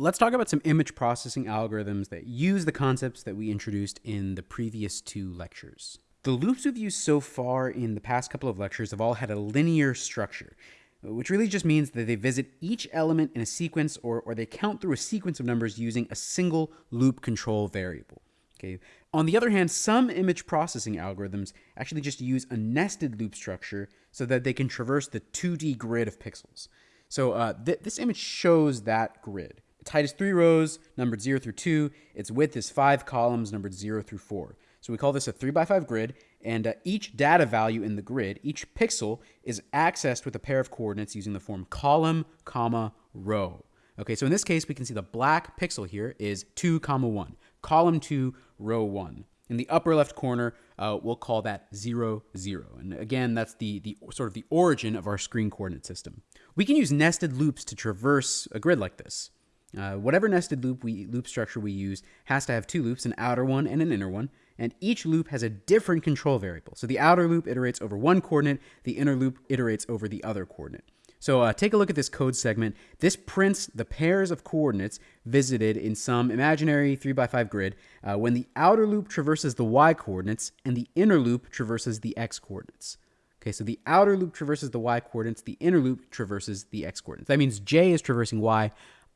let's talk about some image processing algorithms that use the concepts that we introduced in the previous two lectures. The loops we've used so far in the past couple of lectures have all had a linear structure, which really just means that they visit each element in a sequence or, or they count through a sequence of numbers using a single loop control variable. Okay. On the other hand, some image processing algorithms actually just use a nested loop structure so that they can traverse the 2D grid of pixels. So uh, th this image shows that grid. Its height is three rows, numbered zero through two. Its width is five columns, numbered zero through four. So we call this a three by five grid, and uh, each data value in the grid, each pixel, is accessed with a pair of coordinates using the form column, comma, row. Okay, so in this case, we can see the black pixel here is two, comma, one. Column two, row one. In the upper left corner, uh, we'll call that zero, zero. And again, that's the, the sort of the origin of our screen coordinate system. We can use nested loops to traverse a grid like this. Uh, whatever nested loop we loop structure we use has to have two loops, an outer one and an inner one, and each loop has a different control variable. So the outer loop iterates over one coordinate, the inner loop iterates over the other coordinate. So uh, take a look at this code segment. This prints the pairs of coordinates visited in some imaginary 3x5 grid uh, when the outer loop traverses the y coordinates and the inner loop traverses the x coordinates. Okay, so the outer loop traverses the y coordinates, the inner loop traverses the x coordinates. That means j is traversing y,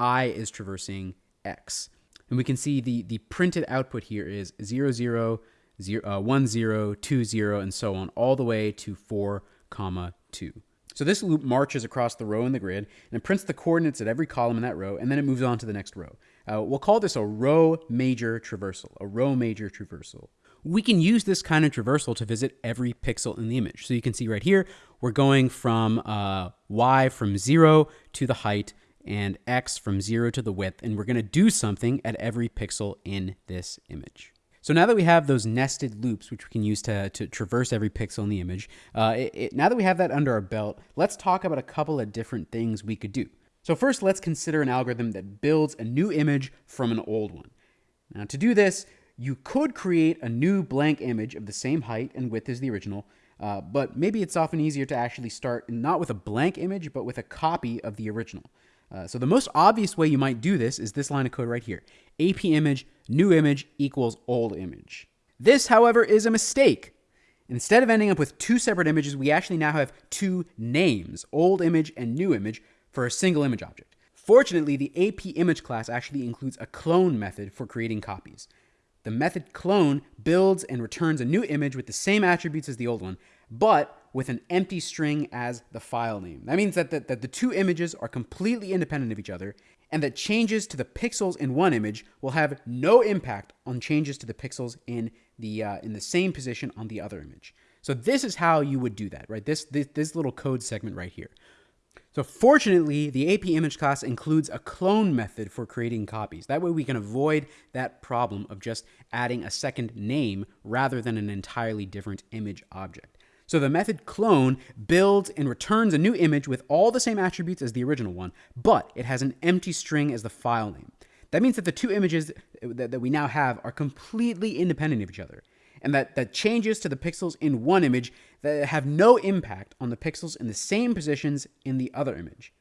i is traversing x. And we can see the, the printed output here is 0, 0, 0 uh, 1, 0, 2, 0, and so on, all the way to 4, comma 2. So this loop marches across the row in the grid and it prints the coordinates at every column in that row, and then it moves on to the next row. Uh, we'll call this a row major traversal, a row major traversal. We can use this kind of traversal to visit every pixel in the image. So you can see right here, we're going from uh, y from 0 to the height and x from 0 to the width, and we're going to do something at every pixel in this image. So now that we have those nested loops, which we can use to, to traverse every pixel in the image, uh, it, it, now that we have that under our belt, let's talk about a couple of different things we could do. So first, let's consider an algorithm that builds a new image from an old one. Now to do this, you could create a new blank image of the same height and width as the original, uh, but maybe it's often easier to actually start not with a blank image, but with a copy of the original. Uh, so the most obvious way you might do this is this line of code right here. AP image, new image equals old image. This, however, is a mistake. Instead of ending up with two separate images, we actually now have two names, old image and new image, for a single image object. Fortunately, the AP image class actually includes a clone method for creating copies. The method clone builds and returns a new image with the same attributes as the old one, but with an empty string as the file name. That means that the, that the two images are completely independent of each other and that changes to the pixels in one image will have no impact on changes to the pixels in the, uh, in the same position on the other image. So this is how you would do that, right? This, this, this little code segment right here. So fortunately, the AP image class includes a clone method for creating copies. That way we can avoid that problem of just adding a second name rather than an entirely different image object. So the method clone builds and returns a new image with all the same attributes as the original one, but it has an empty string as the file name. That means that the two images that, that we now have are completely independent of each other, and that, that changes to the pixels in one image that have no impact on the pixels in the same positions in the other image.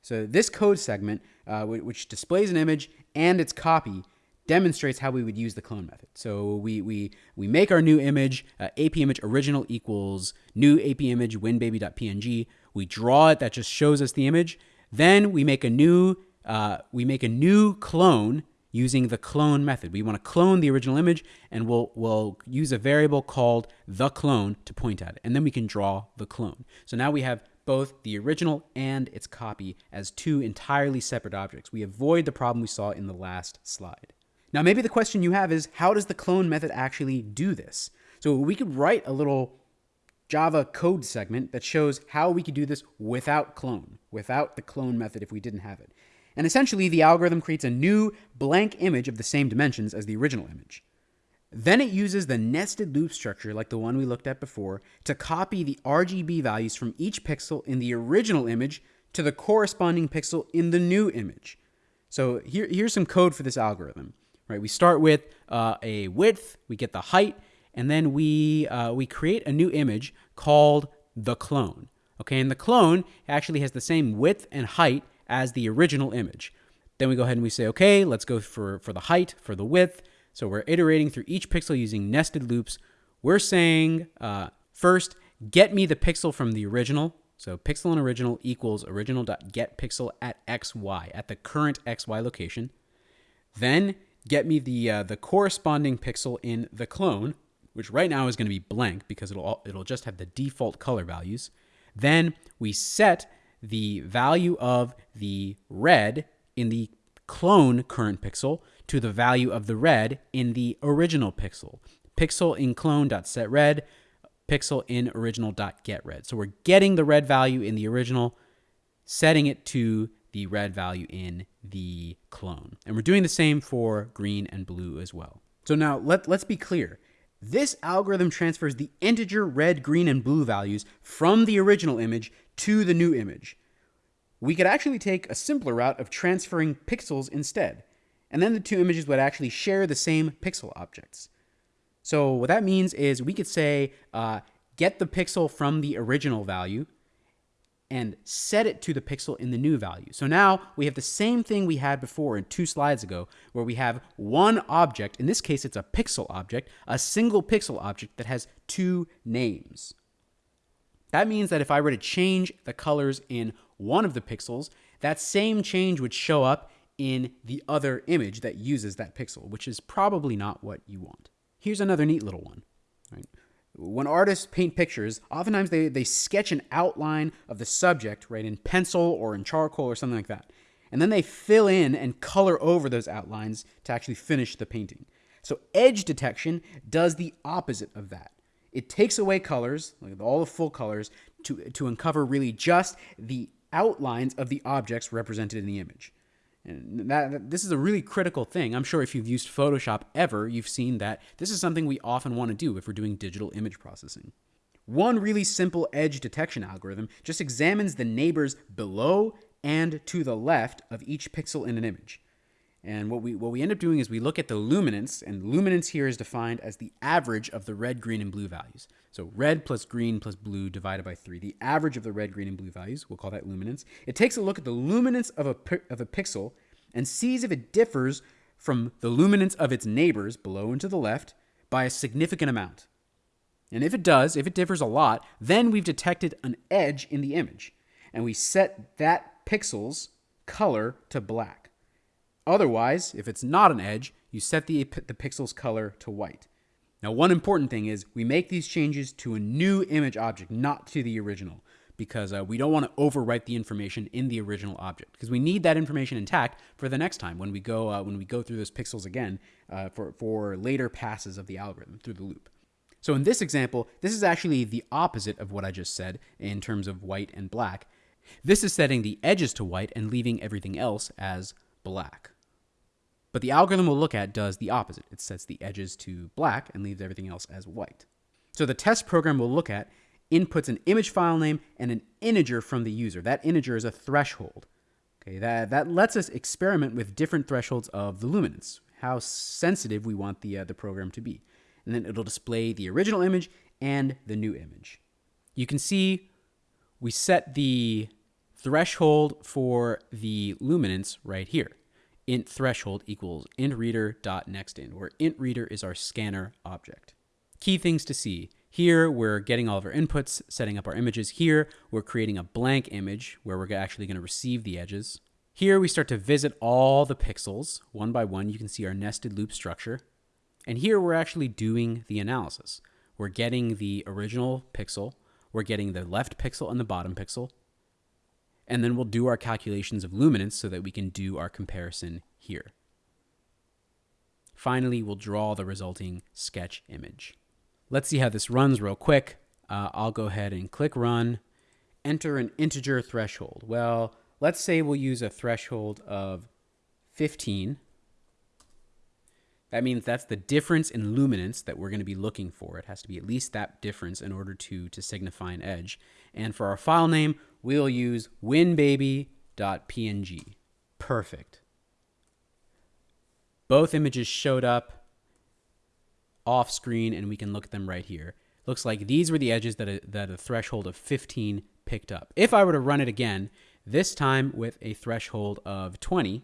So this code segment, uh, which displays an image and its copy, demonstrates how we would use the clone method. So we, we, we make our new image, uh, AP image original equals new AP image winbaby.png. We draw it, that just shows us the image. Then we make a new, uh, we make a new clone using the clone method. We want to clone the original image and we'll, we'll use a variable called the clone to point at it. And then we can draw the clone. So now we have both the original and its copy as two entirely separate objects. We avoid the problem we saw in the last slide. Now, maybe the question you have is how does the clone method actually do this? So we could write a little Java code segment that shows how we could do this without clone, without the clone method if we didn't have it. And essentially, the algorithm creates a new blank image of the same dimensions as the original image. Then it uses the nested loop structure, like the one we looked at before, to copy the RGB values from each pixel in the original image to the corresponding pixel in the new image. So here, here's some code for this algorithm right? We start with uh, a width, we get the height, and then we, uh, we create a new image called the clone. Okay, and the clone actually has the same width and height as the original image. Then we go ahead and we say, okay, let's go for, for the height, for the width. So we're iterating through each pixel using nested loops. We're saying uh, first, get me the pixel from the original. So pixel in original equals original.getPixel at xy, at the current xy location. Then get me the, uh, the corresponding pixel in the clone, which right now is going to be blank because it'll, it'll just have the default color values. Then we set the value of the red in the clone current pixel to the value of the red in the original pixel. Pixel in clone.setRed, pixel in original.getRed. So we're getting the red value in the original, setting it to the red value in the clone. And we're doing the same for green and blue as well. So now let, let's be clear. This algorithm transfers the integer red, green, and blue values from the original image to the new image. We could actually take a simpler route of transferring pixels instead, and then the two images would actually share the same pixel objects. So what that means is we could say, uh, get the pixel from the original value and set it to the pixel in the new value. So now we have the same thing we had before in two slides ago, where we have one object, in this case it's a pixel object, a single pixel object that has two names. That means that if I were to change the colors in one of the pixels, that same change would show up in the other image that uses that pixel, which is probably not what you want. Here's another neat little one. When artists paint pictures, oftentimes they, they sketch an outline of the subject, right, in pencil or in charcoal or something like that. And then they fill in and color over those outlines to actually finish the painting. So edge detection does the opposite of that. It takes away colors, like all the full colors, to, to uncover really just the outlines of the objects represented in the image. And that, this is a really critical thing. I'm sure if you've used Photoshop ever, you've seen that this is something we often want to do if we're doing digital image processing. One really simple edge detection algorithm just examines the neighbors below and to the left of each pixel in an image. And what we, what we end up doing is we look at the luminance, and luminance here is defined as the average of the red, green, and blue values. So red plus green plus blue divided by 3, the average of the red, green, and blue values, we'll call that luminance. It takes a look at the luminance of a, of a pixel and sees if it differs from the luminance of its neighbors below and to the left by a significant amount. And if it does, if it differs a lot, then we've detected an edge in the image, and we set that pixel's color to black. Otherwise, if it's not an edge, you set the, the pixel's color to white. Now, one important thing is we make these changes to a new image object, not to the original, because uh, we don't want to overwrite the information in the original object, because we need that information intact for the next time when we go uh, when we go through those pixels again uh, for for later passes of the algorithm through the loop. So in this example, this is actually the opposite of what I just said in terms of white and black. This is setting the edges to white and leaving everything else as black. But the algorithm we'll look at does the opposite. It sets the edges to black and leaves everything else as white. So the test program we'll look at inputs an image file name and an integer from the user. That integer is a threshold. Okay, that, that lets us experiment with different thresholds of the luminance, how sensitive we want the, uh, the program to be. And then it'll display the original image and the new image. You can see we set the threshold for the luminance right here int threshold equals intReader.nextInt, where intReader is our scanner object. Key things to see. Here, we're getting all of our inputs, setting up our images. Here, we're creating a blank image where we're actually going to receive the edges. Here, we start to visit all the pixels one by one. You can see our nested loop structure. And here, we're actually doing the analysis. We're getting the original pixel. We're getting the left pixel and the bottom pixel and then we'll do our calculations of luminance so that we can do our comparison here. Finally, we'll draw the resulting sketch image. Let's see how this runs real quick. Uh, I'll go ahead and click run, enter an integer threshold. Well, let's say we'll use a threshold of 15 that means that's the difference in luminance that we're going to be looking for. It has to be at least that difference in order to, to signify an edge. And for our file name, we'll use winbaby.png. Perfect. Both images showed up off screen and we can look at them right here. Looks like these were the edges that a, that a threshold of 15 picked up. If I were to run it again, this time with a threshold of 20,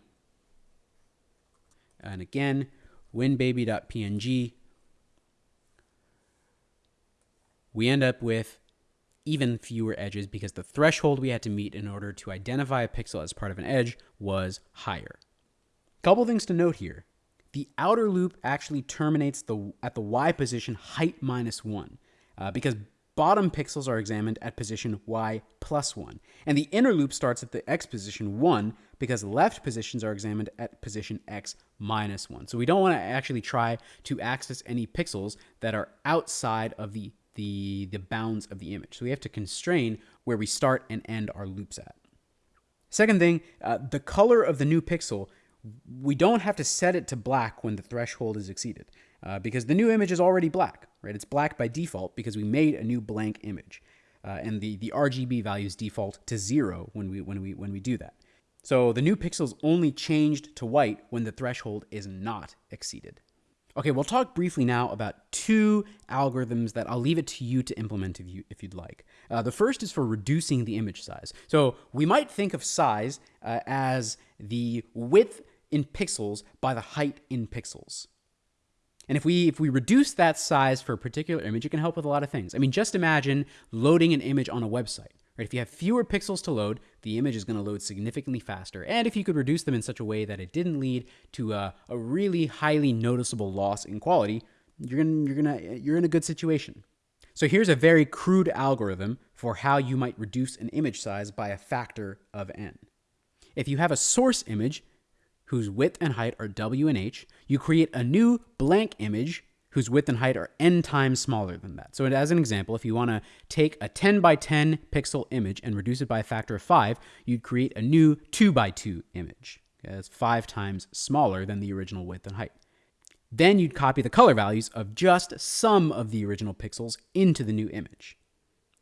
and again, winbaby.png, we end up with even fewer edges because the threshold we had to meet in order to identify a pixel as part of an edge was higher. Couple things to note here. The outer loop actually terminates the at the y position height minus 1 uh, because bottom pixels are examined at position y plus 1. And the inner loop starts at the x position 1 because left positions are examined at position x minus 1. So we don't want to actually try to access any pixels that are outside of the the, the bounds of the image. So we have to constrain where we start and end our loops at. Second thing, uh, the color of the new pixel, we don't have to set it to black when the threshold is exceeded uh, because the new image is already black, right? It's black by default because we made a new blank image. Uh, and the, the RGB values default to zero when we, when, we, when we do that. So the new pixels only changed to white when the threshold is not exceeded. Okay, we'll talk briefly now about two algorithms that I'll leave it to you to implement if, you, if you'd like. Uh, the first is for reducing the image size. So we might think of size uh, as the width in pixels by the height in pixels. And if we if we reduce that size for a particular image, it can help with a lot of things. I mean, just imagine loading an image on a website. Right? If you have fewer pixels to load, the image is going to load significantly faster. And if you could reduce them in such a way that it didn't lead to a, a really highly noticeable loss in quality, you're gonna, you're gonna you're in a good situation. So here's a very crude algorithm for how you might reduce an image size by a factor of n. If you have a source image whose width and height are w and h, you create a new blank image whose width and height are n times smaller than that. So as an example, if you want to take a 10 by 10 pixel image and reduce it by a factor of 5, you'd create a new 2 by 2 image. Okay, that's 5 times smaller than the original width and height. Then you'd copy the color values of just some of the original pixels into the new image.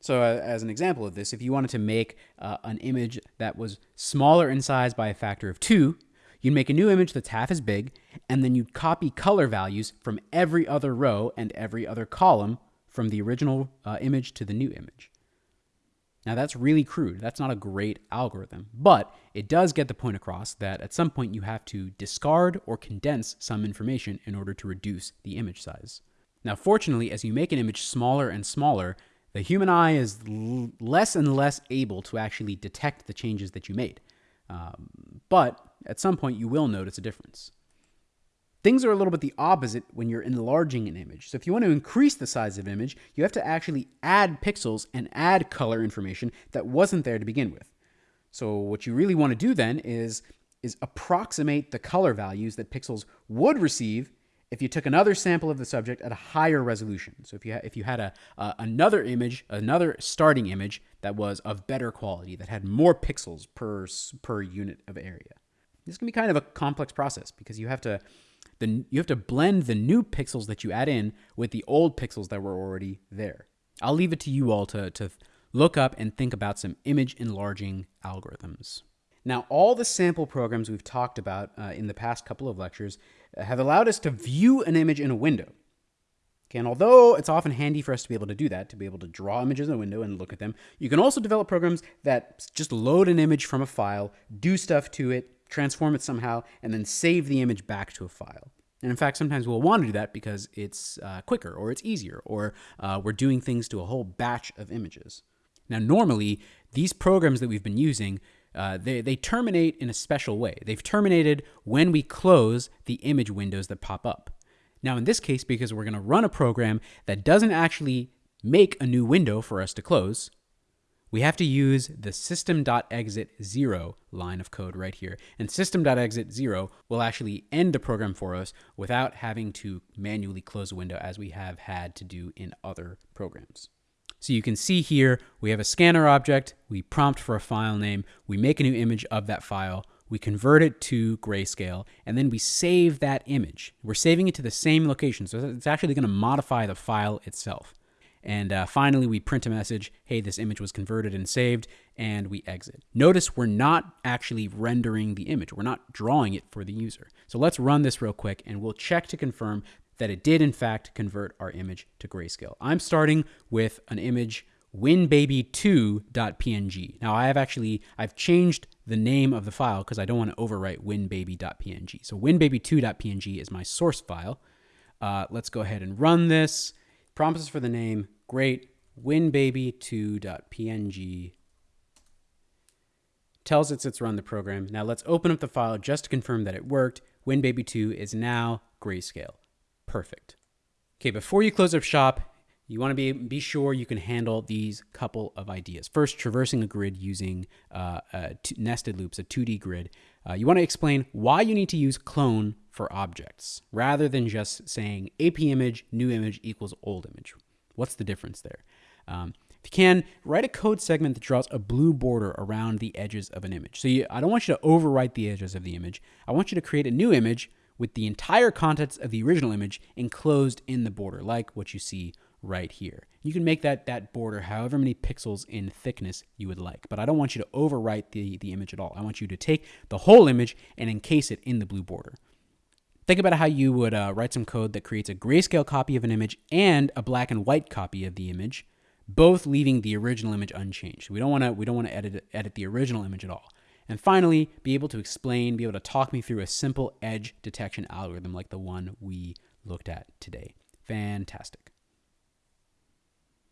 So as an example of this, if you wanted to make uh, an image that was smaller in size by a factor of 2, You'd make a new image that's half as big, and then you'd copy color values from every other row and every other column from the original uh, image to the new image. Now, that's really crude. That's not a great algorithm, but it does get the point across that at some point you have to discard or condense some information in order to reduce the image size. Now, fortunately, as you make an image smaller and smaller, the human eye is less and less able to actually detect the changes that you made. Um, but at some point, you will notice a difference. Things are a little bit the opposite when you're enlarging an image. So if you want to increase the size of an image, you have to actually add pixels and add color information that wasn't there to begin with. So what you really want to do then is, is approximate the color values that pixels would receive if you took another sample of the subject at a higher resolution. So if you, if you had a, uh, another image, another starting image that was of better quality, that had more pixels per, per unit of area. This can be kind of a complex process because you have to the, you have to blend the new pixels that you add in with the old pixels that were already there. I'll leave it to you all to, to look up and think about some image enlarging algorithms. Now, all the sample programs we've talked about uh, in the past couple of lectures have allowed us to view an image in a window. Okay, and although it's often handy for us to be able to do that, to be able to draw images in a window and look at them, you can also develop programs that just load an image from a file, do stuff to it, transform it somehow, and then save the image back to a file. And in fact, sometimes we'll want to do that because it's uh, quicker or it's easier or uh, we're doing things to a whole batch of images. Now, normally, these programs that we've been using, uh, they, they terminate in a special way. They've terminated when we close the image windows that pop up. Now, in this case, because we're going to run a program that doesn't actually make a new window for us to close, we have to use the system.exit 0 line of code right here. And system.exit 0 will actually end the program for us without having to manually close a window as we have had to do in other programs. So you can see here, we have a scanner object, we prompt for a file name, we make a new image of that file, we convert it to grayscale, and then we save that image. We're saving it to the same location, so it's actually going to modify the file itself. And uh, finally, we print a message, hey, this image was converted and saved, and we exit. Notice we're not actually rendering the image. We're not drawing it for the user. So let's run this real quick, and we'll check to confirm that it did, in fact, convert our image to grayscale. I'm starting with an image winbaby2.png. Now I have actually I've changed the name of the file because I don't want to overwrite winbaby.png. So winbaby2.png is my source file. Uh, let's go ahead and run this. Promises for the name, great. winbaby2.png tells it it's run the program. Now let's open up the file just to confirm that it worked. WinBaby2 is now grayscale. Perfect. Okay, before you close up shop, you want to be, be sure you can handle these couple of ideas. First, traversing a grid using uh, nested loops, a 2D grid. Uh, you want to explain why you need to use clone for objects rather than just saying AP image, new image equals old image. What's the difference there? Um, if you can, write a code segment that draws a blue border around the edges of an image. So you, I don't want you to overwrite the edges of the image. I want you to create a new image with the entire contents of the original image enclosed in the border, like what you see right here. You can make that, that border however many pixels in thickness you would like, but I don't want you to overwrite the, the image at all. I want you to take the whole image and encase it in the blue border. Think about how you would uh, write some code that creates a grayscale copy of an image and a black and white copy of the image both leaving the original image unchanged. We don't want to we don't want to edit edit the original image at all. And finally, be able to explain, be able to talk me through a simple edge detection algorithm like the one we looked at today. Fantastic.